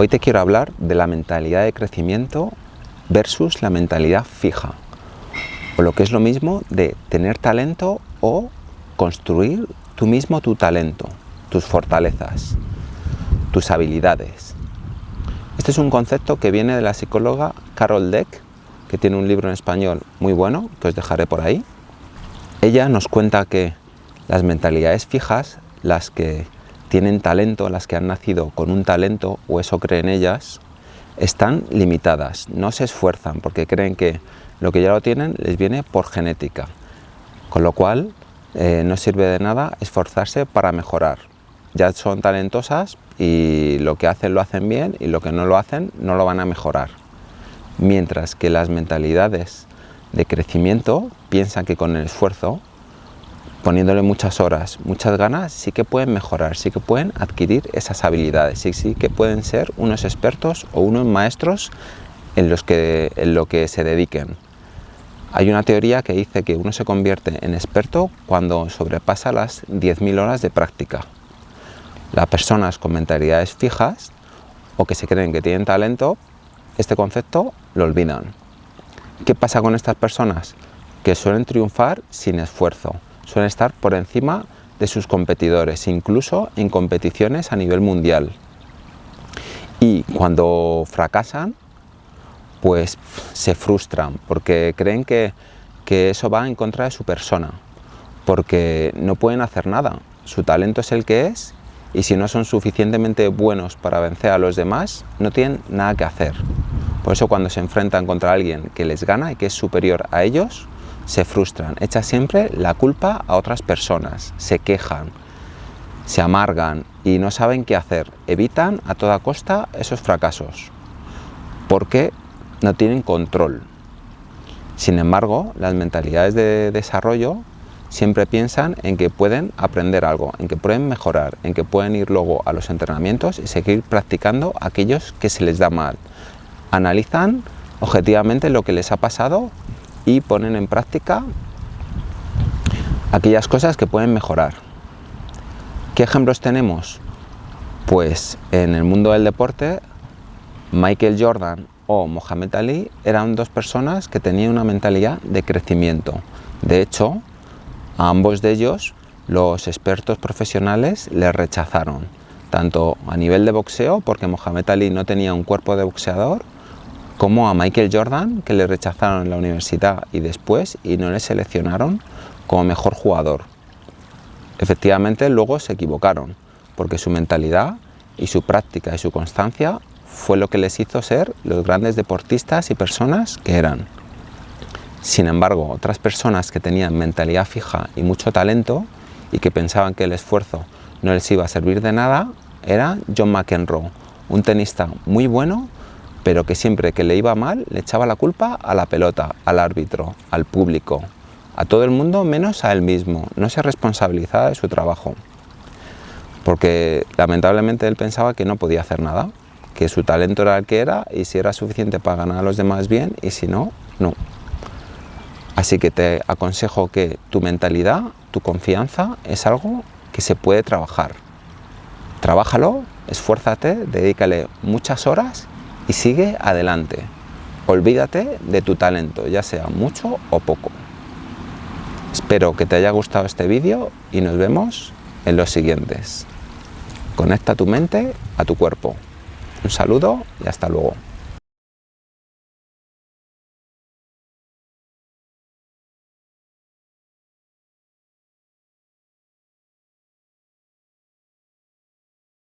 Hoy te quiero hablar de la mentalidad de crecimiento versus la mentalidad fija, o lo que es lo mismo de tener talento o construir tú mismo tu talento, tus fortalezas, tus habilidades. Este es un concepto que viene de la psicóloga Carol Deck, que tiene un libro en español muy bueno, que os dejaré por ahí. Ella nos cuenta que las mentalidades fijas, las que tienen talento, las que han nacido con un talento o eso creen ellas, están limitadas, no se esfuerzan porque creen que lo que ya lo tienen les viene por genética, con lo cual eh, no sirve de nada esforzarse para mejorar. Ya son talentosas y lo que hacen lo hacen bien y lo que no lo hacen no lo van a mejorar. Mientras que las mentalidades de crecimiento piensan que con el esfuerzo poniéndole muchas horas, muchas ganas, sí que pueden mejorar, sí que pueden adquirir esas habilidades, sí, sí que pueden ser unos expertos o unos maestros en, los que, en lo que se dediquen. Hay una teoría que dice que uno se convierte en experto cuando sobrepasa las 10.000 horas de práctica. Las personas con mentalidades fijas o que se creen que tienen talento, este concepto lo olvidan. ¿Qué pasa con estas personas? Que suelen triunfar sin esfuerzo, suelen estar por encima de sus competidores, incluso en competiciones a nivel mundial. Y cuando fracasan, pues se frustran porque creen que, que eso va en contra de su persona, porque no pueden hacer nada. Su talento es el que es y si no son suficientemente buenos para vencer a los demás, no tienen nada que hacer. Por eso cuando se enfrentan contra alguien que les gana y que es superior a ellos, se frustran, echan siempre la culpa a otras personas, se quejan, se amargan y no saben qué hacer. Evitan a toda costa esos fracasos porque no tienen control. Sin embargo, las mentalidades de desarrollo siempre piensan en que pueden aprender algo, en que pueden mejorar, en que pueden ir luego a los entrenamientos y seguir practicando aquellos que se les da mal. Analizan objetivamente lo que les ha pasado y ponen en práctica aquellas cosas que pueden mejorar. ¿Qué ejemplos tenemos? Pues en el mundo del deporte, Michael Jordan o Mohamed Ali eran dos personas que tenían una mentalidad de crecimiento. De hecho, a ambos de ellos los expertos profesionales les rechazaron, tanto a nivel de boxeo, porque Mohamed Ali no tenía un cuerpo de boxeador, como a Michael Jordan, que le rechazaron en la universidad y después y no le seleccionaron como mejor jugador. Efectivamente, luego se equivocaron, porque su mentalidad y su práctica y su constancia fue lo que les hizo ser los grandes deportistas y personas que eran. Sin embargo, otras personas que tenían mentalidad fija y mucho talento y que pensaban que el esfuerzo no les iba a servir de nada, era John McEnroe, un tenista muy bueno pero que siempre que le iba mal le echaba la culpa a la pelota, al árbitro, al público, a todo el mundo menos a él mismo, no se responsabilizaba de su trabajo, porque lamentablemente él pensaba que no podía hacer nada, que su talento era el que era y si era suficiente para ganar a los demás bien y si no, no. Así que te aconsejo que tu mentalidad, tu confianza es algo que se puede trabajar. Trabájalo, esfuérzate, dedícale muchas horas y sigue adelante. Olvídate de tu talento, ya sea mucho o poco. Espero que te haya gustado este vídeo y nos vemos en los siguientes. Conecta tu mente a tu cuerpo. Un saludo y hasta luego.